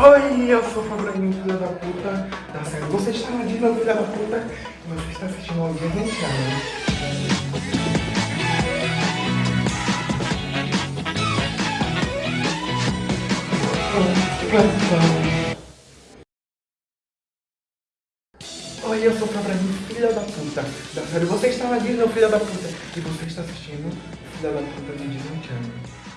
Oi, eu sou o Fabrício, filha da puta. Tá certo, você está na Disney, filha da puta. E você está assistindo ao Disney ano. Oi, eu sou o Fabrício, filha da puta. Tá série. você está na Disney, filha da puta. E você está assistindo Filha da Puta de Disney Channel.